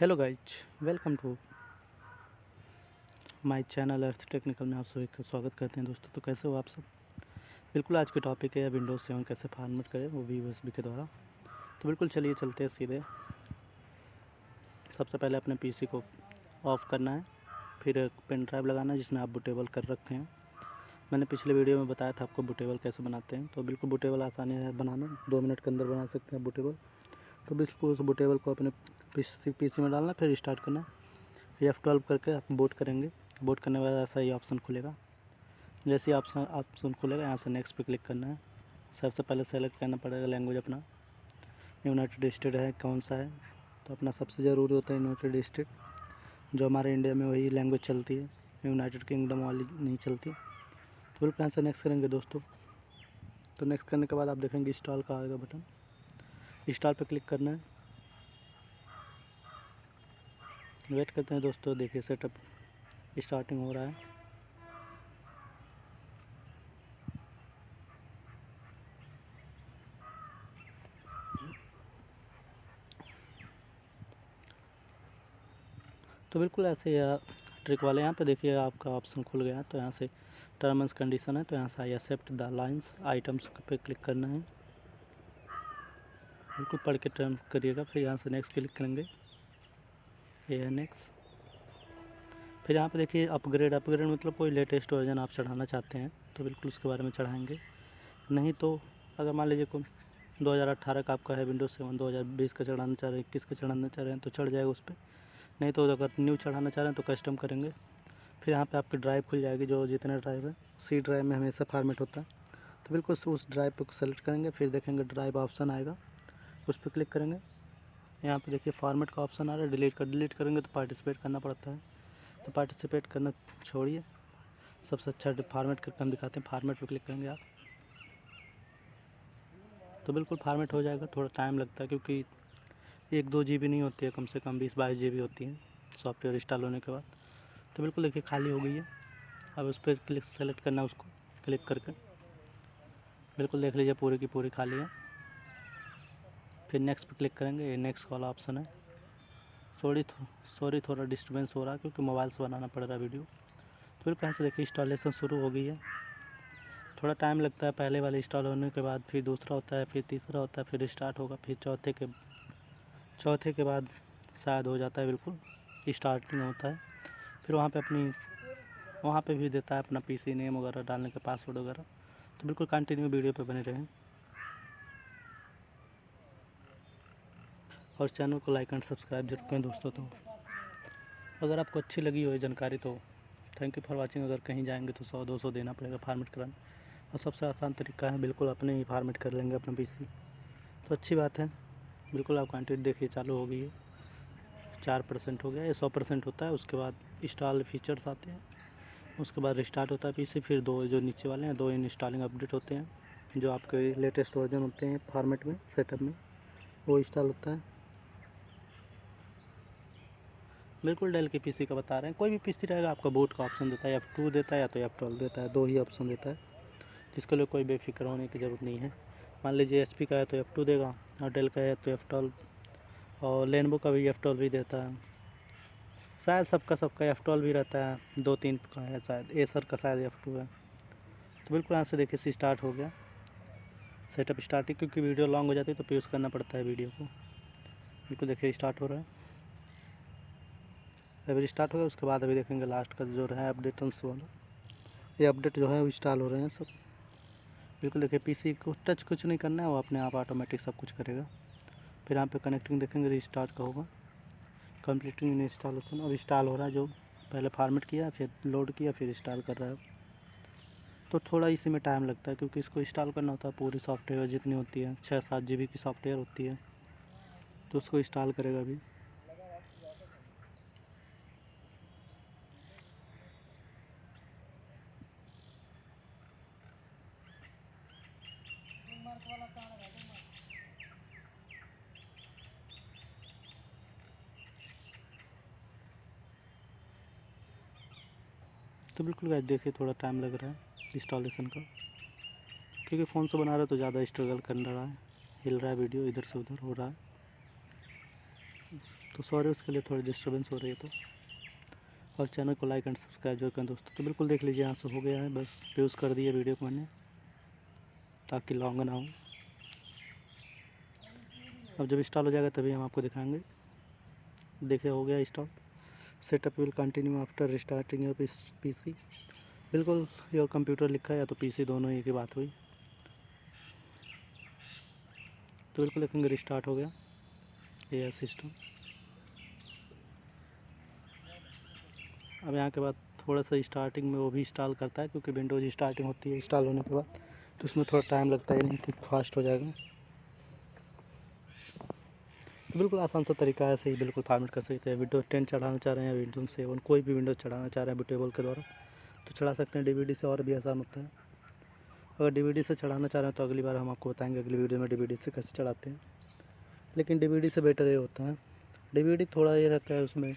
Hello guys welcome to my channel Arth technical में आप सभी का स्वागत करते हैं दोस्तों। तो कैसे हो आप सब? बिल्कुल आज के टॉपिक है विंडोज़ सेवन कैसे फॉर्मेट करें, वो भी यूएसबी के द्वारा। तो बिल्कुल चलिए चलते हैं सीधे। सबसे पहले अपने पीसी को ऑफ़ करना है, फिर पेन ड्राइव लगाना है जिसमें आप बुटेबल कर रखे हैं। मैंने पिछले वीडियो में बताया था आपको बुटेबल कैसे बनाते हैं। तो बिल्कुल बुटेबल आसानी है बनाना, दो मिनट के अंदर बना सकते हैं बुटेबल तो बिल्कुल उस बुटेबल को अपने पीसी पीसी में डालना, फिर स्टार्ट करना। है एफ़ ट्वेल्व करके आप बोट करेंगे। बोट करने के बाद ऐसा ही ऑप्शन खुलेगा। जैसे ऑप्शन ऑप्शन खुलेगा, यहाँ से नेक्स्ट पे क्लिक करना है। सबसे पहले सेलेक्ट करना पड़ेगा लैंग्वेज अपना। यूनाइटेड स्टेट है, कौन सा है? तो अपना सबसे ज़रूरी होता है यूनाइटेड स्टेट जो हमारे इंडिया में वही लैंग्वेज चलती है। यूनाइटेड किंगडम वाली नहीं चलती। तो बिल्कुल यहाँ से नेक्स्ट करेंगे दोस्तों। तो नेक्स्ट करने के बाद आप देखेंगे इंस्टॉल का आएगा बटन इंस्टॉल पे क्लिक करना है। वेट करते हैं दोस्तों, देखिए सेटअप स्टार्टिंग हो रहा है। तो बिल्कुल ऐसे ट्रिक वाले यहाँ पे देखिए आपका ऑप्शन खुल गया तो यहाँ से टर्म एंड कंडीशन है तो यहाँ से I accept the license terms पे क्लिक करना है। बिल्कुल पढ़ के टर्म करिएगा, फिर यहाँ से नेक्स्ट क्लिक करेंगे। है नेक्स्ट फिर यहाँ पे देखिए अपग्रेड अपग्रेड मतलब कोई लेटेस्ट वर्जन आप चढ़ाना चाहते हैं तो बिल्कुल उसके बारे में चढ़ाएँगे। नहीं तो अगर मान लीजिए कोई 2018 का आपका है विंडोज़ सेवन 2020 का चढ़ाना चाह रहे हैं, इक्कीस का चढ़ाना चाह रहे हैं तो चढ़ जाएगा उस पर नहीं तो अगर न्यू चढ़ाना चाह रहे हैं तो कस्टम करेंगे। फिर यहाँ पे आपकी ड्राइव खुल जाएगी, जो जितने ड्राइव है सी ड्राइव में हमेशा फॉर्मेट होता है। तो बिल्कुल उस ड्राइव पर सेलेक्ट करेंगे, फिर देखेंगे ड्राइव ऑप्शन आएगा, उस पर क्लिक करेंगे। यहाँ पे देखिए फॉर्मेट का ऑप्शन आ रहा है डिलीट कर डिलीट करेंगे तो पार्टिसिपेट करना पड़ता है। तो पार्टिसिपेट करना छोड़िए। सबसे अच्छा फॉर्मेट करके हम दिखाते हैं। फॉर्मेट पर क्लिक करेंगे आप। तो बिल्कुल फॉर्मेट हो जाएगा। थोड़ा टाइम लगता है क्योंकि एक दो जीबी नहीं होती है, कम से कम बीस बाईस जी होती है सॉफ्टवेयर इंस्टॉल होने के बाद। तो बिल्कुल देखिए खाली हो गई है। अब उस पर क्लिक सेलेक्ट करना उसको क्लिक करके। बिल्कुल देख लीजिए, पूरी की पूरी खाली है। फिर नेक्स्ट पे क्लिक करेंगे, ये नेक्स्ट वाला ऑप्शन है। सॉरी सॉरी थोड़ा डिस्टर्बेंस हो रहा है क्योंकि मोबाइल से बनाना पड़ रहा है वीडियो तो फिर कहाँ से देखिए इंस्टॉलेशन शुरू हो गई है। थोड़ा टाइम लगता है पहले वाले इंस्टॉल होने के बाद, फिर दूसरा होता है, फिर तीसरा होता है, फिर स्टार्ट होगा, फिर चौथे के चौथे के बाद शायद हो जाता है, बिल्कुल स्टार्टिंग होता है। फिर वहाँ पे अपनी, वहाँ पे भी देता है अपना पीसी नेम वगैरह, डालने का पासवर्ड वगैरह। तो बिल्कुल कंटिन्यू वीडियो पे बने रहें। और चैनल को लाइक एंड सब्सक्राइब ज़रूर करें दोस्तों तो। अगर आपको अच्छी लगी हो जानकारी तो थैंक यू फॉर वाचिंग अगर कहीं जाएँगे तो सौ, दो सौ देना पड़ेगा फार्मेट कराने और सबसे आसान तरीका है, बिल्कुल अपने ही फार्मेट कर लेंगे अपना पीसी तो अच्छी बात है, बिल्कुल आप क्वान्टिटी देखिए, चालू हो गई है। चार परसेंट हो गया, ये सौ परसेंट होता है, उसके बाद इंस्टॉल फीचर्स आते हैं। उसके बाद रिस्टार्ट होता है पीसी फिर दो जो नीचे वाले हैं, दो इंस्टॉलिंग अपडेट होते हैं। जो आपके लेटेस्ट वर्जन होते हैं फॉर्मेट में सेटअप में, वो इंस्टॉल होता है। बिल्कुल डेल के पीसी का बता रहे हैं। कोई भी पीसी रहेगा, आपका बोट का ऑप्शन देता है एफ़ टू देता है या तो एफ़ ट्वेल्व देता है, दो ही ऑप्शन देता है। जिसके लिए कोई बेफिक्र होने की ज़रूरत नहीं है। मान लीजिए एच का है तो एफ़ टू देगा और डेल का है तो एफ़ ट्वेल्व और लेनबो का भी एफ़ ट्वेल्व भी देता है। शायद सबका सबका एफ़ ट्वेल्व भी रहता है, दो तीन का है शायद एसर का शायद एफ़ टू है। तो बिल्कुल यहाँ से देखिए स्टार्ट हो गया। सेटअप स्टार्टिंग क्योंकि वीडियो लॉन्ग हो जाती है तो प्यूज़ करना पड़ता है वीडियो को। बिल्कुल देखिए स्टार्ट हो रहा है। अभी स्टार्ट हो गया, उसके बाद अभी देखेंगे लास्ट का जो है अपडेटन्स वाला ये अपडेट जो है, वो इंस्टॉल हो रहे हैं सब। बिल्कुल देखिए पीसी को टच कुछ नहीं करना है, वो अपने आप ऑटोमेटिक सब कुछ करेगा। फिर यहाँ पे कनेक्टिंग देखेंगे रिस्टार्ट का होगा। कंप्लीटिंग इंस्टॉलेशन अब इंस्टॉल हो रहा है, जो पहले फॉर्मेट किया, फिर लोड किया, फिर इंस्टॉल कर रहा है। तो थोड़ा इसी में टाइम लगता है, क्योंकि इसको इंस्टॉल करना होता है, पूरी सॉफ्टवेयर जितनी होती है छः सात जी की सॉफ्टवेयर होती है तो उसको इंस्टॉल करेगा अभी। तो बिल्कुल गाइस देखिए, थोड़ा टाइम लग रहा है इंस्टॉलेशन का। क्योंकि फ़ोन से बना रहा है तो ज़्यादा स्ट्रगल कर रहा है। हिल रहा है वीडियो इधर से उधर हो रहा है। तो सॉरी उसके लिए थोड़ी डिस्टर्बेंस हो रही है तो। और चैनल को लाइक एंड सब्सक्राइब ज़रूर करें दोस्तों। तो बिल्कुल देख लीजिए, यहाँ से हो गया है। बस व्यूज़ कर दिए वीडियो को मैंने, ताकि लॉन्ग ना हो। अब जब इंस्टॉल हो जाएगा, तभी हम आपको दिखाएँगे। देखिए, हो गया install setup will continue after restarting your PC बिल्कुल योर कंप्यूटर लिखा है या तो पीसी दोनों ही की बात हुई। तो बिल्कुल लिखेंगे रिस्टार्ट हो गया ये सिस्टम अब यहाँ के बाद थोड़ा सा स्टार्टिंग में वो भी इंस्टॉल करता है, क्योंकि विंडोज़ स्टार्टिंग होती है इंस्टॉल होने के बाद तो उसमें थोड़ा टाइम लगता है, नहीं फास्ट हो जाएगा। तो बिल्कुल आसान सा तरीका है, ऐसे ही बिल्कुल फॉर्मेट कर सकते हैं। विंडोज़ टेन चढ़ाना चाह रहे हैं विंडोज़ सेवन कोई भी विंडोज़ चढ़ाना चाह रहे हैं बुटेबल के द्वारा तो चढ़ा सकते हैं। डीवीडी से और भी आसान होता है। अगर डीवीडी से चढ़ाना चाह रहे हैं तो अगली बार हम आपको बताएँगे अगली वीडियो में डीवीडी से कैसे चढ़ाते हैं। लेकिन डीवीडी से बेटर ये होता है। डीवीडी थोड़ा ये रहता है, उसमें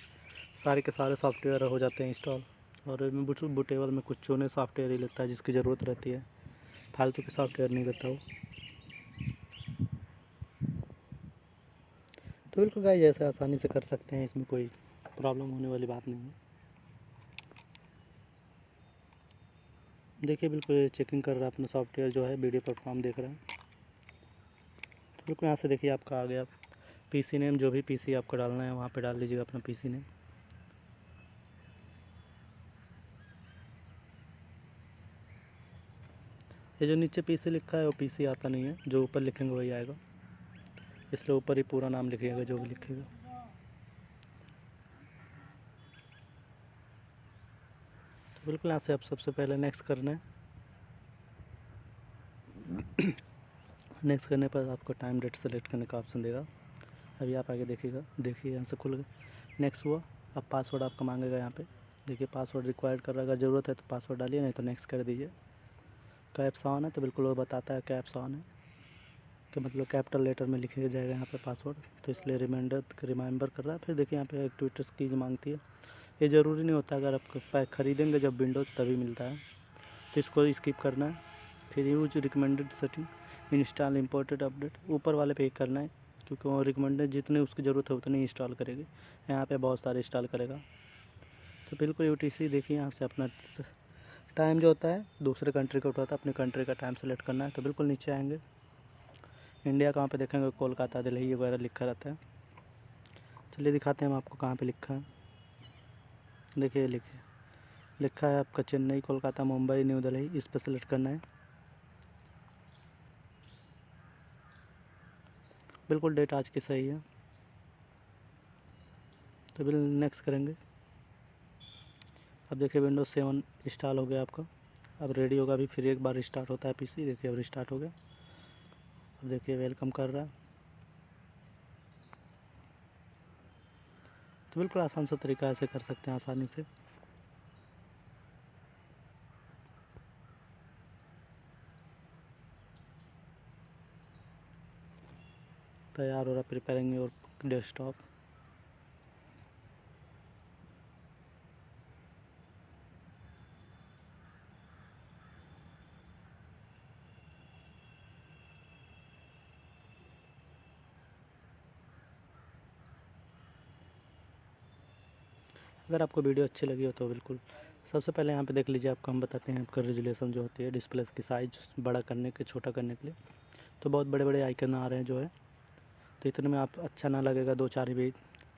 सारे के सारे सॉफ्टवेयर हो जाते हैं इंस्टॉल और बुटेबल में कुछ चुने सॉफ्टवेयर ही लेता है, जिसकी ज़रूरत रहती है। फालतू के सॉफ्टवेयर नहीं लेता वो। तो बिल्कुल गाइस, ऐसे आसानी से कर सकते हैं, इसमें कोई प्रॉब्लम होने वाली बात नहीं है। देखिए, बिल्कुल चेकिंग कर रहा है अपना सॉफ्टवेयर जो है वीडियो परफॉर्म देख रहा है। तो बिल्कुल यहाँ से देखिए, आपका आ गया। पीसी नेम जो भी पीसी आपको डालना है, वहाँ पे डाल लीजिएगा अपना पीसी नेम ये जो नीचे पीसी लिखा है, वो पीसी आता नहीं है, जो ऊपर लिखेंगे वही आएगा। इसलिए ऊपर ही पूरा नाम लिखिएगा जो भी लिखेगा। तो बिल्कुल यहाँ से आप सबसे पहले नेक्स्ट करना है। नेक्स्ट करने पर आपको टाइम डेट सेलेक्ट करने का ऑप्शन देगा। अभी आप आगे देखिएगा, देखिए, यहाँ से खुल गए नेक्स्ट हुआ, अब पासवर्ड आपका मांगेगा यहाँ पे। देखिए पासवर्ड रिक्वायर्ड कर रहा है अगर ज़रूरत है तो पासवर्ड डालिए, नहीं तो नेक्स्ट कर दीजिए। कैप्स ऑन है तो बिल्कुल वो बताता है कैप्स ऑन है। कि मतलब कैपिटल लेटर में लिखे जाएगा यहाँ पे पासवर्ड तो इसलिए रिमाइंडर रिमाइंबर कर रहा है। फिर देखिए यहाँ पे एक्टिविटीज़ कीज मांगती है। ये ज़रूरी नहीं होता अगर आप खरीदेंगे जब विंडोज़ तभी मिलता है। तो इसको स्किप करना है। फिर use recommended setting install important update ऊपर वाले पे करना है, क्योंकि वो रिकमेंडेड जितने उसकी ज़रूरत है उतनी इंस्टॉल करेगी। यहाँ पर बहुत सारे इंस्टॉल करेगा। तो बिल्कुल यूटीसी देखिए यहाँ से अपना टाइम जो होता है, दूसरे कंट्री का उठाता है, अपने कंट्री का टाइम सेलेक्ट करना है। तो बिल्कुल नीचे आएँगे। इंडिया कहाँ पे देखेंगे? कोलकाता, दिल्ली वगैरह लिखा रहता है। चलिए दिखाते हैं हम आपको कहाँ पे लिखा है। देखिए, लिखिए। लिखा है आपका चेन्नई, कोलकाता, मुंबई, न्यू दिल्ली। इस पर सेलेक्ट करना है। बिल्कुल डेट आज की सही है। तो बिल नेक्स्ट करेंगे। अब देखिए विंडोज़ सेवन इंस्टॉल हो गया आपका। अब रेडी होगा अभी फिर एक बार स्टार्ट होता है पीसी देखिए, अब रिस्टार्ट हो गया। देखिए वेलकम कर रहा है। तो बिल्कुल आसान सा तरीका ऐसे कर सकते हैं आसानी से। तैयार हो रहा प्रिपेयरिंग योर डेस्कटॉप अगर आपको वीडियो अच्छी लगी हो तो बिल्कुल सबसे पहले यहाँ पे देख लीजिए आपको हम बताते हैं आपका रेजुलेशन जो होती है डिस्प्ले की साइज़ बड़ा करने के, छोटा करने के लिए। तो बहुत बड़े बड़े आइकन आ रहे हैं जो है। तो इतने में आप अच्छा ना लगेगा दो चार भी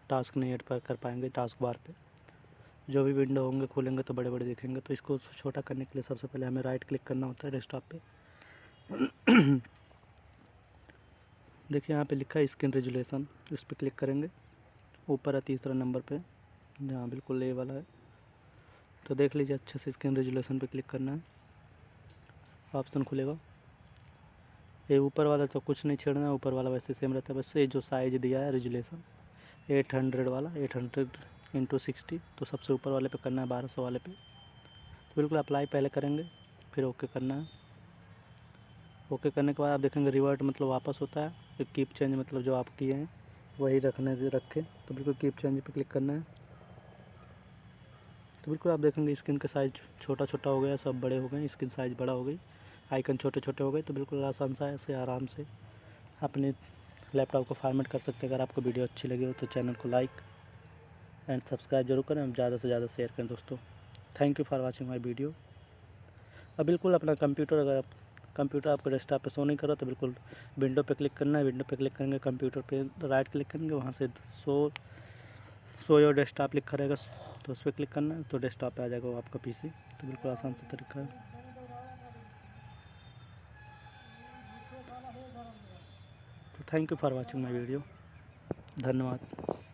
टास्क नहीं एड कर पाएँगे टास्क बार पे। जो भी विंडो होंगे, खोलेंगे तो बड़े बड़े दिखेंगे। तो इसको छोटा करने के लिए सबसे पहले हमें राइट क्लिक करना होता है डेस्कटॉप पे। देखिए यहाँ पे लिखा है स्क्रीन रेजुलेशन उस पर क्लिक करेंगे। ऊपर है तीसरा नंबर पे। हाँ बिल्कुल ए वाला है। तो देख लीजिए, अच्छे से स्क्रीन रेजुलेशन पे क्लिक करना है। ऑप्शन खुलेगा। ये ऊपर वाला तो कुछ नहीं छेड़ना है, ऊपर वाला वैसे सेम रहता है। बस ये जो साइज़ दिया है रेजुलेशन एट हंड्रेड वाला एट हंड्रेड इंटू सिक्सटी तो सबसे ऊपर वाले पे करना है, बारह सौ वाले पे। तो बिल्कुल अप्लाई पहले करेंगे, फिर ओके करना है। ओके करने के बाद आप देखेंगे रिवर्ट मतलब वापस होता है। कीप चेंज मतलब जो आप किए हैं, वही रखने, रखें। तो बिल्कुल कीप चेंज पे क्लिक करना है। तो बिल्कुल आप देखेंगे स्क्रीन का साइज़ छोटा छोटा हो गया, सब बड़े हो गए, स्क्रीन साइज़ बड़ा हो गई, आइकन छोटे छोटे हो गए तो बिल्कुल आसान सा ऐसे आराम से अपने लैपटॉप को फॉर्मेट कर सकते हैं। अगर आपको वीडियो अच्छी लगी हो तो चैनल को लाइक एंड सब्सक्राइब ज़रूर करें, और ज़्यादा से ज़्यादा शेयर करें दोस्तों। Thank you for watching my video अब बिल्कुल अपना कंप्यूटर, अगर आप कंप्यूटर आपको डेस्कटॉप पे शो नहीं कर रहा तो बिल्कुल विंडो पे क्लिक करना है। विंडो पे क्लिक करेंगे, कंप्यूटर पे राइट क्लिक करेंगे, वहाँ से शो शो योर डेस्कटॉप लिखा रहेगा तो उस पर क्लिक करना है तो डेस्कटॉप पे आ जाएगा वो आपका पीसी तो बिल्कुल आसान से तरीका है। तो thank you for watching my video धन्यवाद।